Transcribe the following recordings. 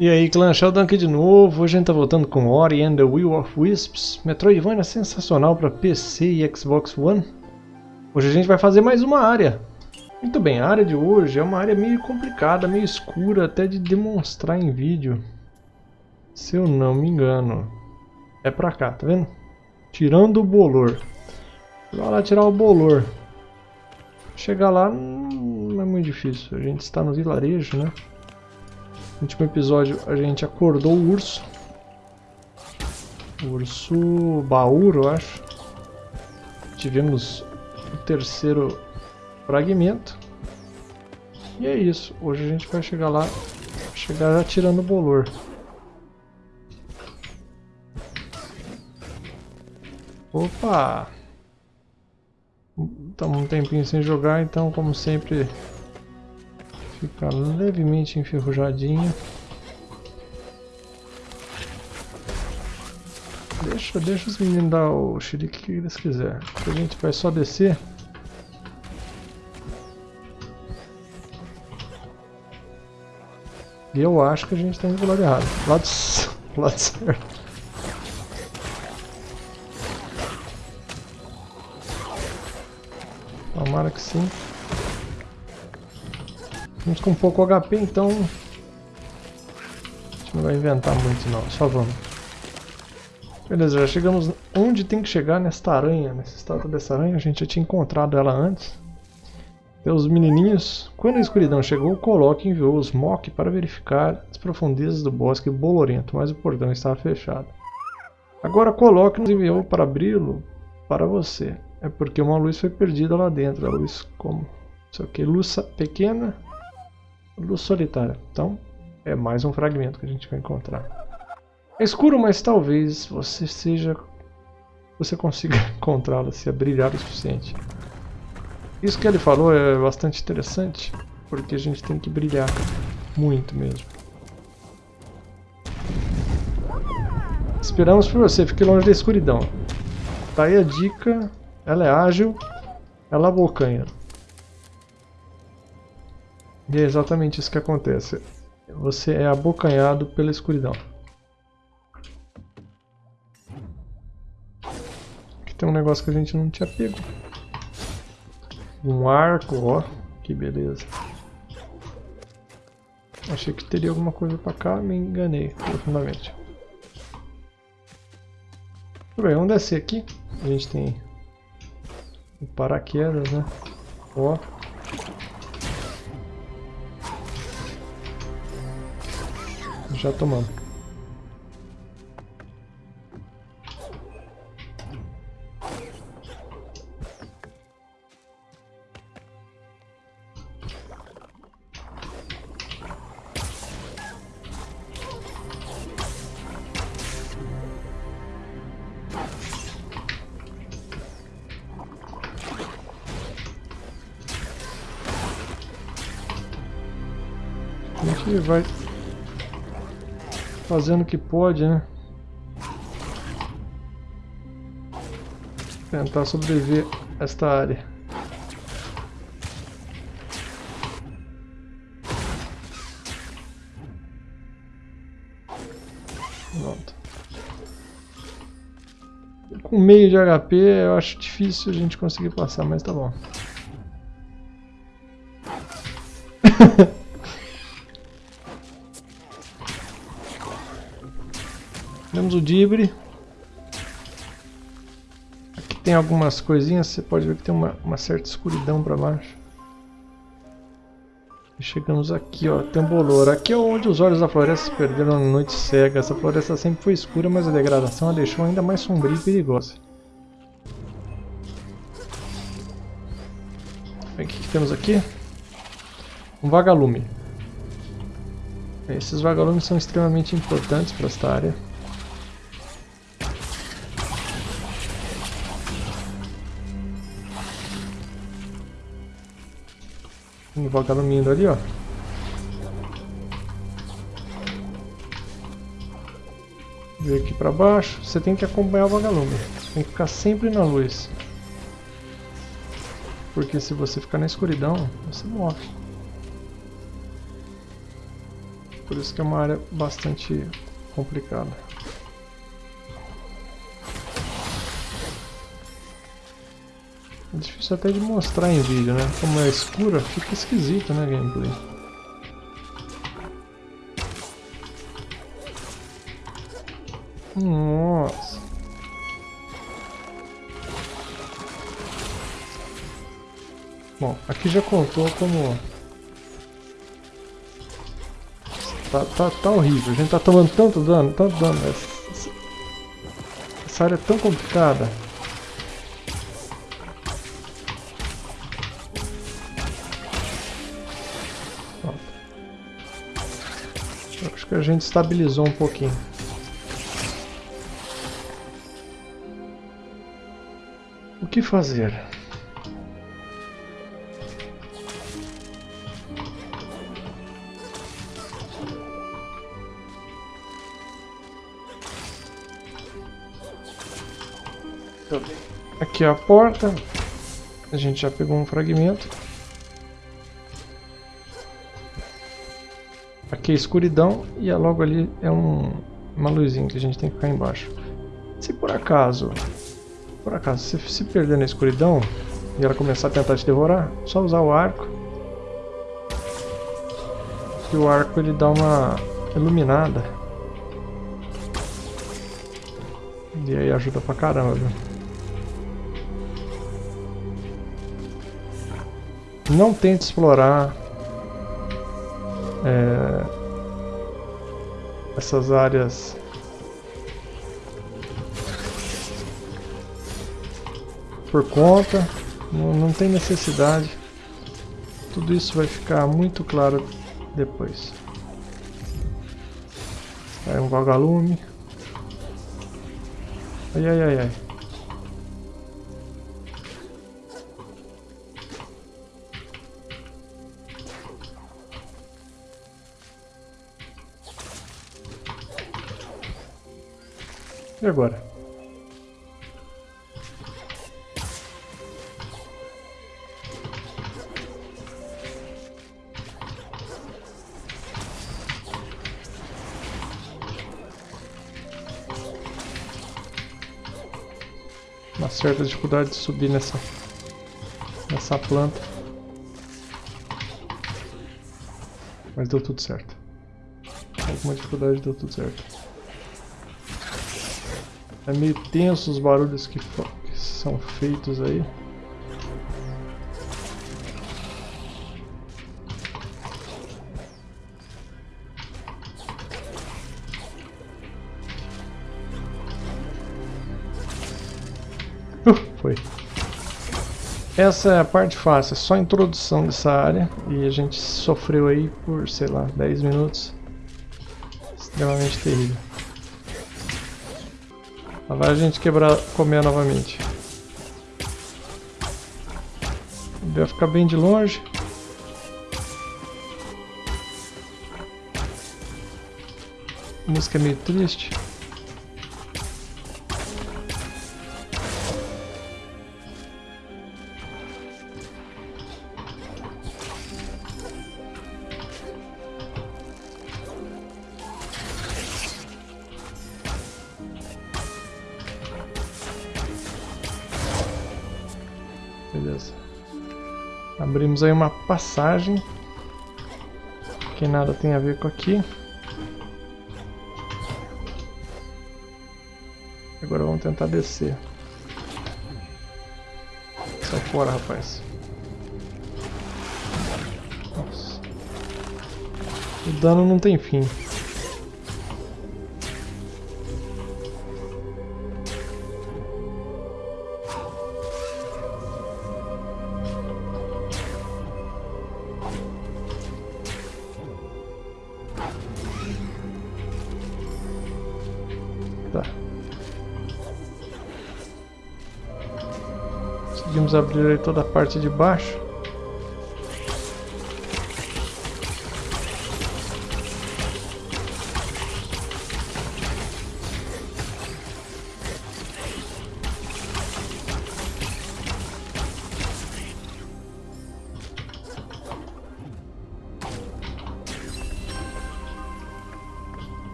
E aí, clã, Sheldon aqui de novo. Hoje a gente tá voltando com Ori and the Will of Wisps. Metroidvania sensacional para PC e Xbox One. Hoje a gente vai fazer mais uma área. Muito bem, a área de hoje é uma área meio complicada, meio escura, até de demonstrar em vídeo. Se eu não me engano. É pra cá, tá vendo? Tirando o bolor. Vai lá tirar o bolor. Chegar lá não é muito difícil. A gente está no vilarejo, né? No último episódio a gente acordou o urso. O urso baúro, eu acho. Tivemos o terceiro fragmento. E é isso. Hoje a gente vai chegar lá, chegar já tirando o bolor. Opa! Estamos um tempinho sem jogar, então como sempre Fica levemente enferrujadinho. Deixa, deixa os meninos dar o xerique que eles quiserem. A gente vai só descer. E eu acho que a gente está indo pro lado errado. Lado, lado certo. Tomara que sim. Estamos com pouco HP, então... A gente não vai inventar muito não, só vamos. Beleza, já chegamos onde tem que chegar nesta aranha, nessa estátua dessa aranha. A gente já tinha encontrado ela antes. Pelos menininhos. Quando a escuridão chegou, Coloque enviou os Mok para verificar as profundezas do bosque bolorento, mas o portão estava fechado. Agora Coloque nos enviou para abri-lo para você. É porque uma luz foi perdida lá dentro. A luz como? Isso aqui, luz pequena luz solitária. Então, é mais um fragmento que a gente vai encontrar. É escuro, mas talvez você seja... Você consiga encontrá-la se brilhar o suficiente. Isso que ele falou é bastante interessante, porque a gente tem que brilhar muito mesmo. Esperamos por você, fique longe da escuridão. Tá aí a dica, ela é ágil, ela abocanha. E é exatamente isso que acontece. Você é abocanhado pela escuridão. Aqui tem um negócio que a gente não tinha pego. Um arco, ó. Que beleza. Achei que teria alguma coisa pra cá, me enganei profundamente. Tudo bem, vamos descer aqui. A gente tem o paraquedas, né? Ó. já tomamos. Fazendo o que pode, né? Tentar sobreviver a esta área. Pronto. Com meio de HP eu acho difícil a gente conseguir passar, mas tá bom. Temos o Dibre. Aqui tem algumas coisinhas, você pode ver que tem uma, uma certa escuridão para baixo. E chegamos aqui, ó, tem um bolor. Aqui é onde os olhos da floresta se perderam na noite cega. Essa floresta sempre foi escura, mas a degradação a deixou ainda mais sombria e perigosa. O que, que temos aqui? Um vagalume. Esses vagalumes são extremamente importantes para esta área. Um vagalume indo ali, ó. Ver aqui pra baixo. Você tem que acompanhar o vagalume. Tem que ficar sempre na luz. Porque se você ficar na escuridão, você morre. Por isso que é uma área bastante complicada. É difícil até de mostrar em vídeo, né? Como é escura, fica esquisito, né, gameplay? Nossa. Bom, aqui já contou como... Tá, tá, tá horrível, a gente tá tomando tanto dano, tanto dano. Essa, essa área é tão complicada. Que a gente estabilizou um pouquinho. O que fazer? Aqui é a porta. A gente já pegou um fragmento. Aqui é escuridão e logo ali é um, uma luzinha que a gente tem que ficar embaixo. Se por acaso, por acaso, se se perder na escuridão e ela começar a tentar te devorar, só usar o arco. E o arco ele dá uma iluminada. E aí ajuda pra caramba, viu? Não tente explorar é, essas áreas por conta, não, não tem necessidade. Tudo isso vai ficar muito claro depois. É um vagalume. Ai ai ai ai. E agora? Uma certa dificuldade de subir nessa nessa planta. Mas deu tudo certo. Alguma dificuldade deu tudo certo. É meio tenso os barulhos que, que são feitos aí. Uh, foi. Essa é a parte fácil, é só a introdução dessa área e a gente sofreu aí por, sei lá, 10 minutos. Extremamente terrível. Lá vai a gente quebrar, comer novamente. Vai ficar bem de longe. A música é meio triste. Abrimos aí uma passagem. Que nada tem a ver com aqui. Agora vamos tentar descer. Sai fora, rapaz. Nossa. O dano não tem fim. Vamos abrir toda a parte de baixo.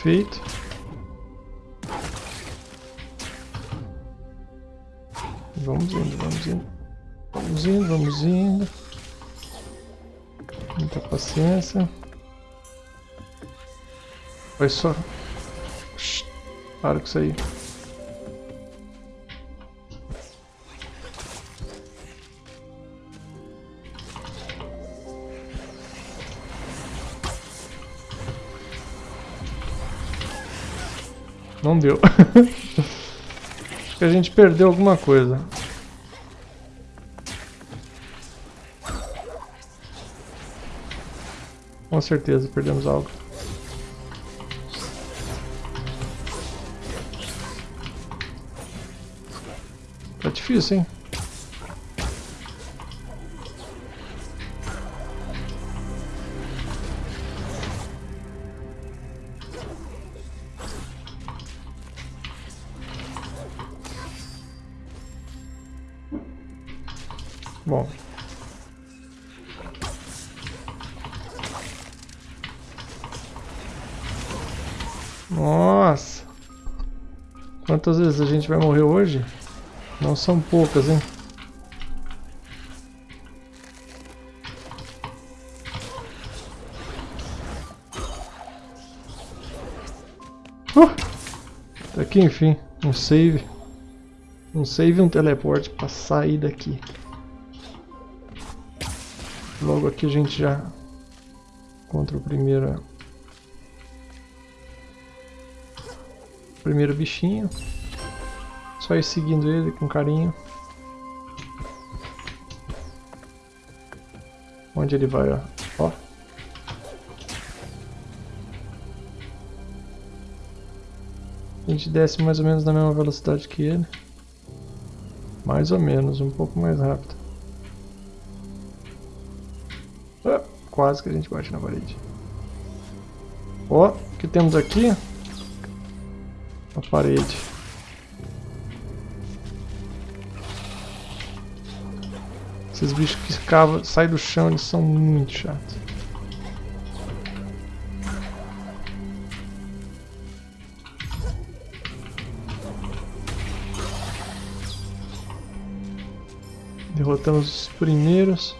Feito. Vamos indo, vamos indo. Vamos indo, vamos indo. Muita paciência. Vai só. Para com isso aí. Não deu. Acho que a gente perdeu alguma coisa. Com certeza perdemos algo. Tá difícil, hein? Bom. Quantas vezes a gente vai morrer hoje? Não são poucas, hein? Uh! Aqui, enfim, um save. Um save e um teleporte para sair daqui. Logo aqui a gente já encontra o primeiro primeiro bichinho. Só ir seguindo ele com carinho. Onde ele vai, ó. ó. A gente desce mais ou menos na mesma velocidade que ele. Mais ou menos, um pouco mais rápido. Quase que a gente bate na parede. Ó, o que temos aqui? A parede. Esses bichos que cavam, saem do chão, eles são muito chatos. Derrotamos os primeiros.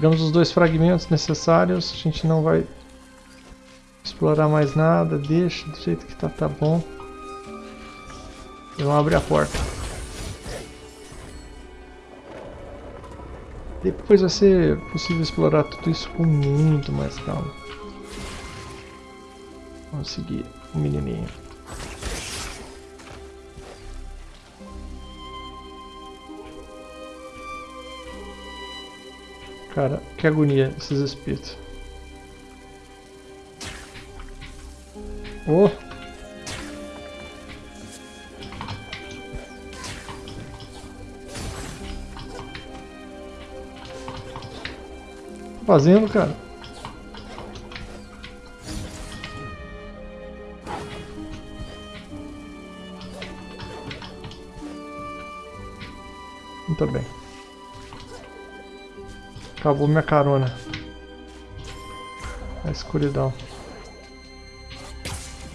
Pegamos os dois fragmentos necessários, a gente não vai explorar mais nada, deixa do jeito que tá, tá bom. E vamos abrir a porta. Depois vai ser possível explorar tudo isso com muito mais calma. Vamos seguir o menininho. Cara, que agonia esses espíritos. Oh! Tá fazendo, cara? Muito bem. Acabou minha carona. A escuridão.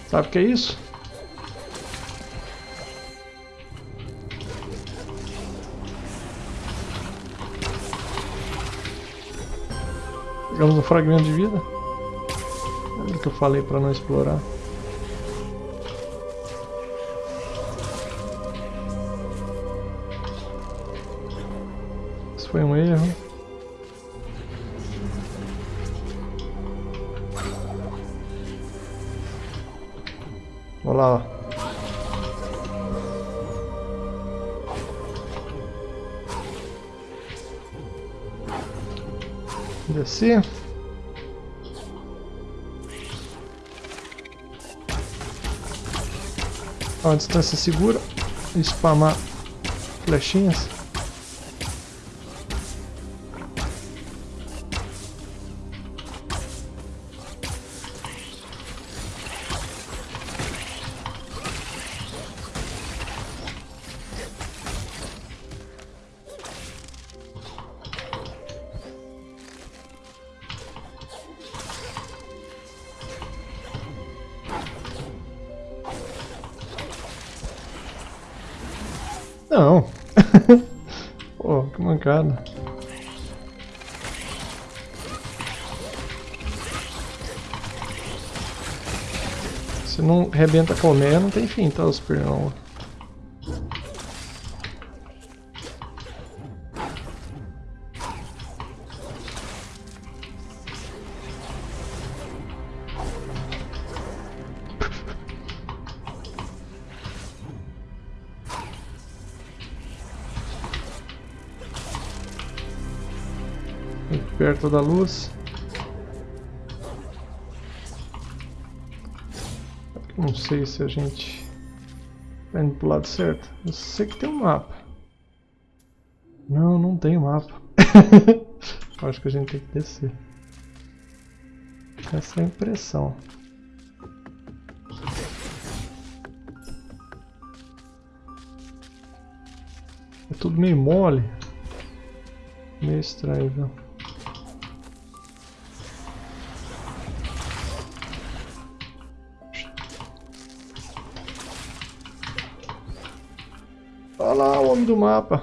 Sabe o que é isso? Pegamos um fragmento de vida. É o que eu falei para não explorar. Isso foi um erro. Descer. A distância segura. Spamar flechinhas. Não. Pô, que mancada. Se não rebenta colmeia, não tem fim, tá, os pernão. Perto da luz. Não sei se a gente está indo pro lado certo. Eu sei que tem um mapa. Não, não tem mapa. Acho que a gente tem que descer. Essa é a impressão. É tudo meio mole. Meio estranho, viu? Lá o homem do mapa.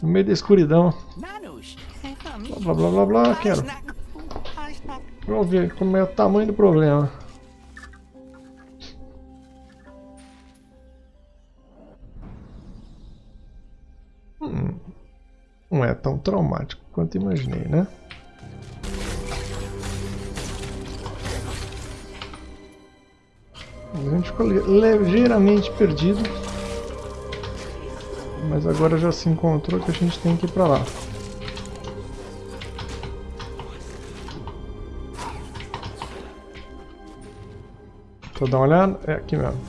No meio da escuridão. Blá blá blá blá, quero. Vamos ver como é o tamanho do problema. Hum, não é tão traumático quanto imaginei, né? A gente ficou ligeiramente perdido. Mas agora já se encontrou que a gente tem que ir pra lá. Vou dar uma olhada. É aqui mesmo.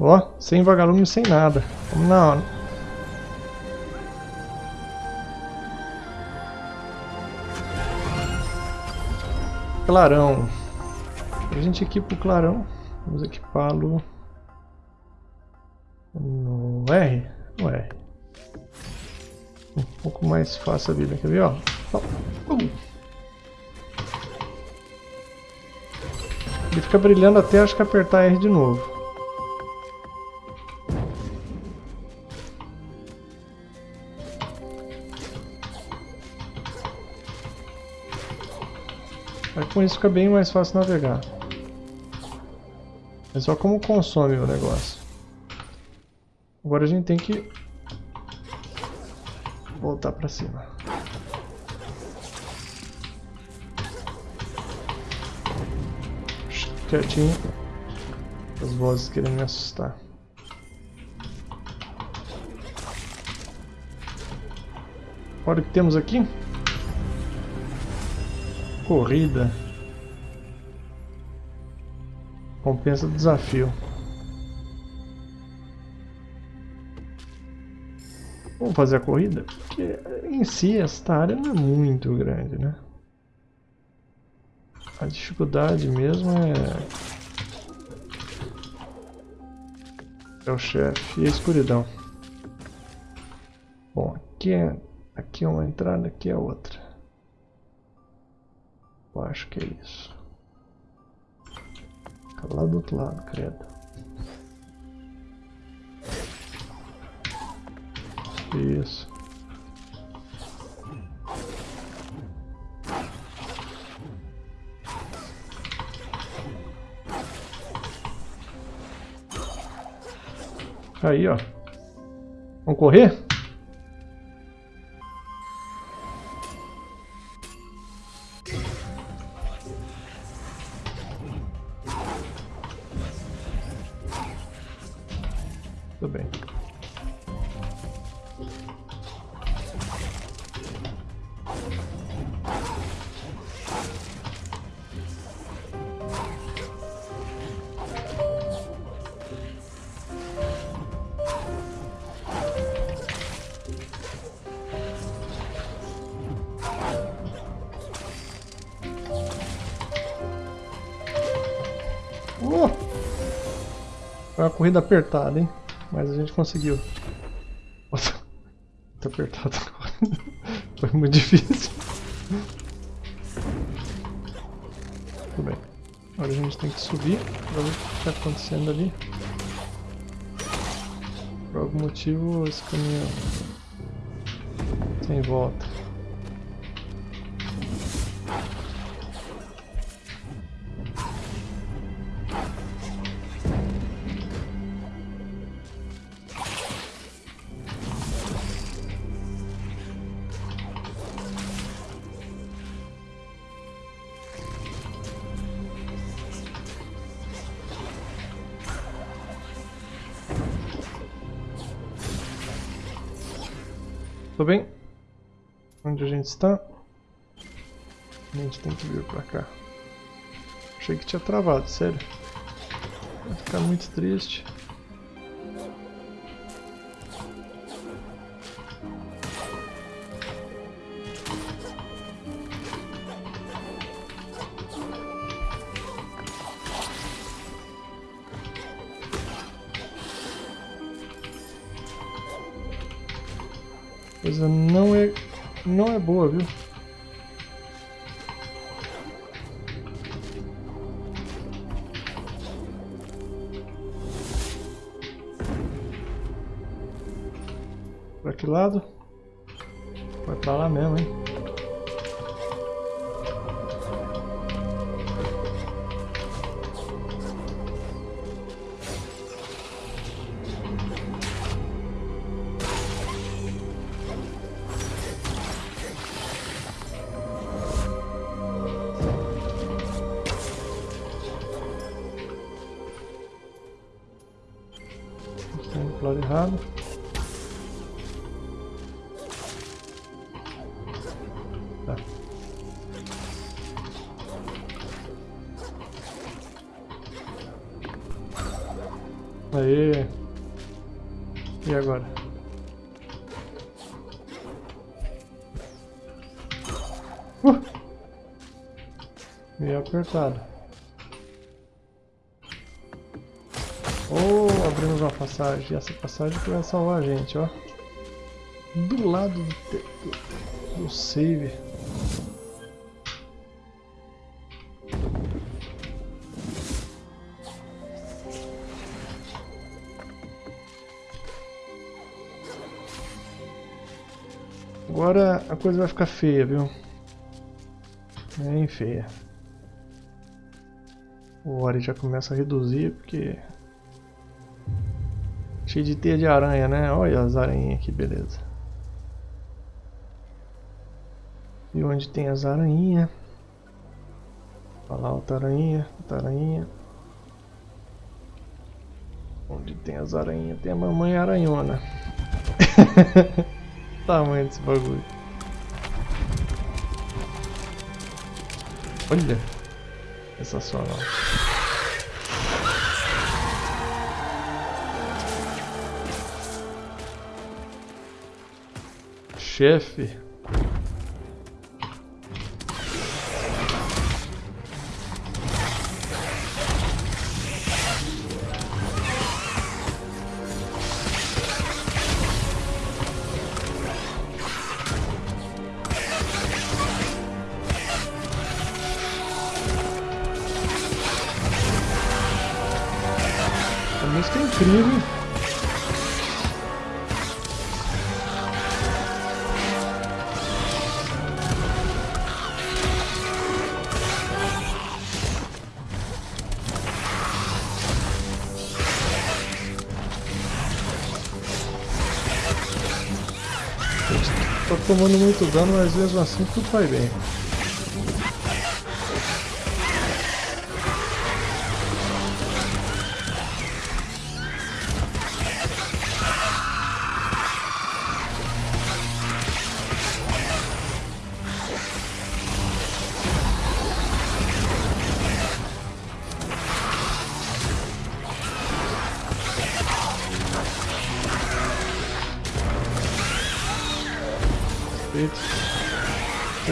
Ó, sem vagalume, sem nada. Vamos na, clarão. A gente equipa o clarão. Vamos equipá-lo no R? No R. Um pouco mais fácil a vida, quer ver? Ó. Ele fica brilhando até acho que apertar R de novo. Com isso fica bem mais fácil navegar. É só como consome o negócio. Agora a gente tem que voltar pra cima. Quietinho. As vozes querendo me assustar. Olha o que temos aqui corrida. Compensa o desafio. Vamos fazer a corrida? Porque em si esta área não é muito grande, né? A dificuldade mesmo é... É o chefe e a escuridão. Bom, aqui é, aqui é uma entrada, aqui é outra. Eu acho que é isso. Lá do outro lado, credo. Isso. Aí, ó. Vamos correr? Foi uma corrida apertada, hein? Mas a gente conseguiu. muito apertado agora. Foi muito difícil. Tudo bem. Agora a gente tem que subir pra ver o que está acontecendo ali. Por algum motivo esse caminhão sem volta. Tudo bem? Onde a gente está? A gente tem que vir pra cá. Achei que tinha travado, sério. Vai ficar muito triste. Boa, viu? Errado. Tá. Aê! E agora? Uh! Meio apertado. Passagem. Essa passagem que vai salvar a gente, ó. Do lado do, do save. Agora a coisa vai ficar feia, viu? Bem feia. O Ori já começa a reduzir porque Cheio de teia de aranha, né? Olha as aranhas, que beleza. E onde tem as aranhas? Olha lá outra aranha, outra aranha. Onde tem as aranhas? Tem a mamãe aranhona. Tamanho desse bagulho. Olha. Sensacional. Chefe. Tomando muito dano, mas mesmo assim tudo vai bem.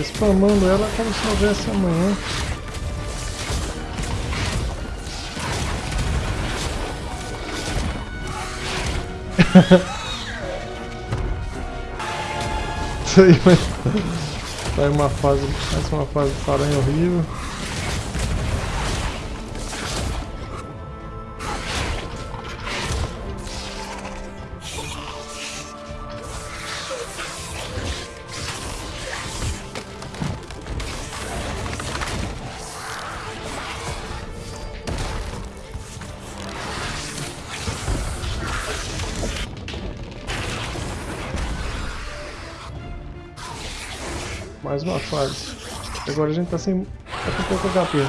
Spamando ela como se houvesse amanhã. isso aí, mas... Sai uma fase, mais uma fase de aranha horrível. Agora a gente tá sem. tá com pouco HP.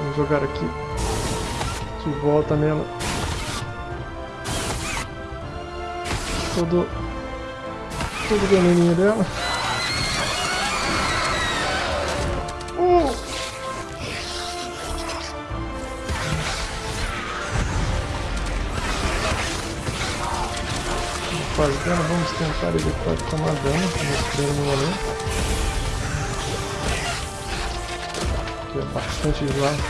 Vamos jogar aqui. De volta nela. Todo. Todo o veneninho dela. Vamos tentar evitar de tomar dano nesse primeiro momento. Que é bastante slime.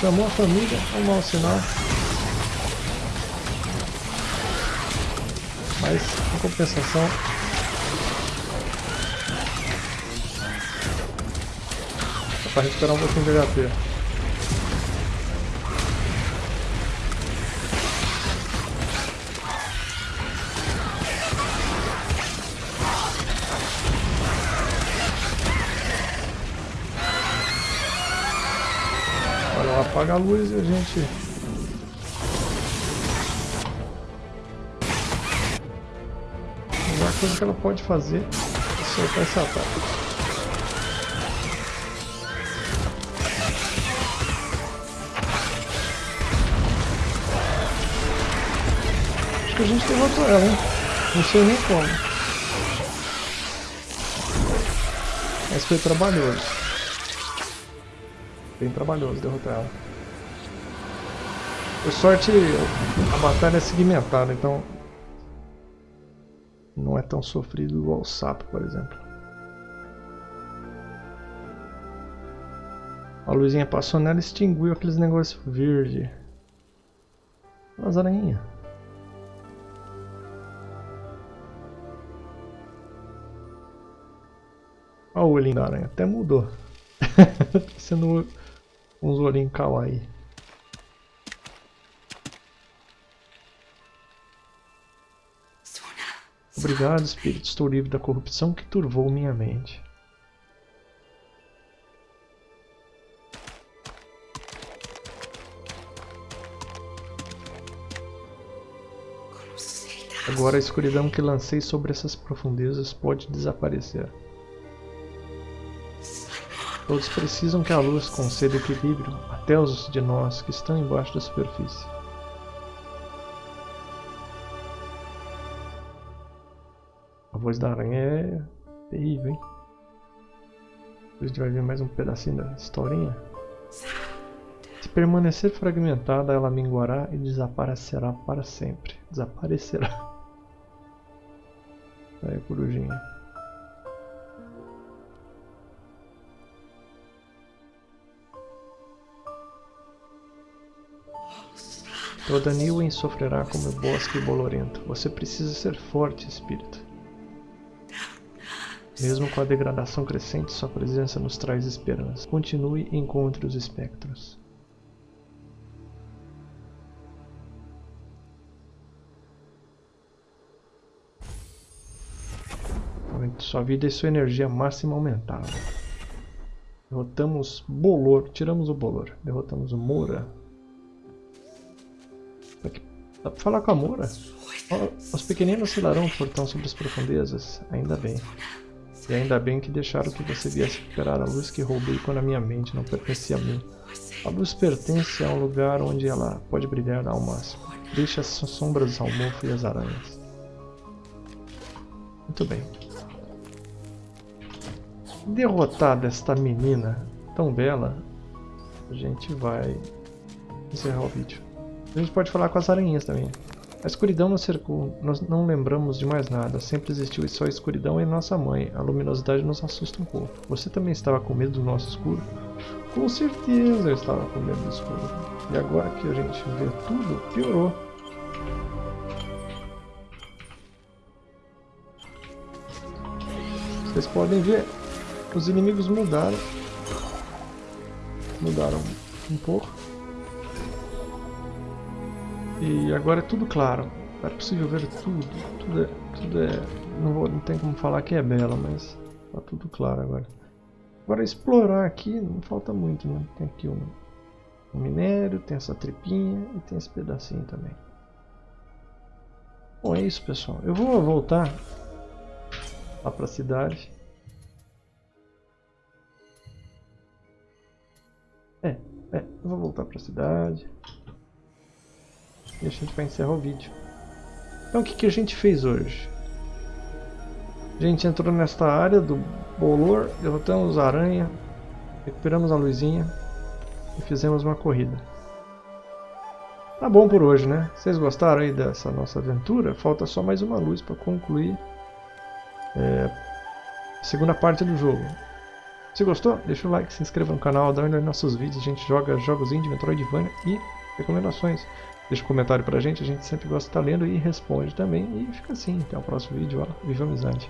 Chamou a família, um mau sinal. Mas, em compensação, pra recuperar um pouquinho de HP. Apaga a luz e a gente... A melhor coisa que ela pode fazer é soltar esse ataque. Acho que a gente derrotou ela, hein? Não sei nem como. Mas foi trabalhoso. Bem trabalhoso derrotar ela. Por sorte, a batalha é segmentada, então não é tão sofrido igual o sapo, por exemplo. A luzinha passou nela e extinguiu aqueles negócios verde. Umas aranhinhas. Olha o olhinho da aranha, até mudou. tá sendo uns olhinhos kawaii. Obrigado, espírito. Estou livre da corrupção que turvou minha mente. Agora a escuridão que lancei sobre essas profundezas pode desaparecer. Todos precisam que a luz conceda equilíbrio, até os de nós que estão embaixo da superfície. A voz da aranha é terrível, hein? A gente vai ver mais um pedacinho da historinha. Se permanecer fragmentada, ela minguará e desaparecerá para sempre. Desaparecerá. Aí, corujinha. Toda Niwen sofrerá como o bosque bolorento. Você precisa ser forte, espírito. Mesmo com a degradação crescente, sua presença nos traz esperança. Continue e encontre os espectros. Sua vida e sua energia máxima aumentaram. Derrotamos Bolor, tiramos o Bolor. Derrotamos Moura. Dá pra falar com a Moura? Os pequeninos oscilarão o portão sobre as profundezas. Ainda bem. E ainda bem que deixaram que você viesse recuperar a luz que roubei quando a minha mente não pertencia a mim. A luz pertence a um lugar onde ela pode brilhar ao máximo. Deixe as sombras ao mofo e as aranhas. Muito bem. Derrotada esta menina tão bela, a gente vai encerrar o vídeo. A gente pode falar com as aranhinhas também. A escuridão nos cercou, nós não lembramos de mais nada, sempre existiu só a escuridão e nossa mãe, a luminosidade nos assusta um pouco. Você também estava com medo do nosso escuro? Com certeza eu estava com medo do escuro. E agora que a gente vê tudo, piorou. Vocês podem ver, os inimigos mudaram. Mudaram um pouco. E agora é tudo claro. É possível ver tudo. Tudo é. Tudo é não, vou, não tem como falar que é bela, mas tá tudo claro agora. Agora explorar aqui não falta muito, né? Tem aqui um, um minério, tem essa tripinha e tem esse pedacinho também. Bom, é isso pessoal. Eu vou voltar lá para a cidade. É, é, eu vou voltar para a cidade. E a gente vai encerrar o vídeo. Então o que, que a gente fez hoje? A gente entrou nesta área do bolor, derrotamos a aranha, recuperamos a luzinha e fizemos uma corrida. Tá bom por hoje, né? Vocês gostaram aí dessa nossa aventura? Falta só mais uma luz para concluir é, a segunda parte do jogo. Se gostou, deixa o like, se inscreva no canal, dá uma olhada nos nossos vídeos. A gente joga jogos indie, Metroidvania e recomendações. Deixa um comentário pra gente, a gente sempre gosta de estar lendo e responde também. E fica assim, até o próximo vídeo, ó, viva amizade!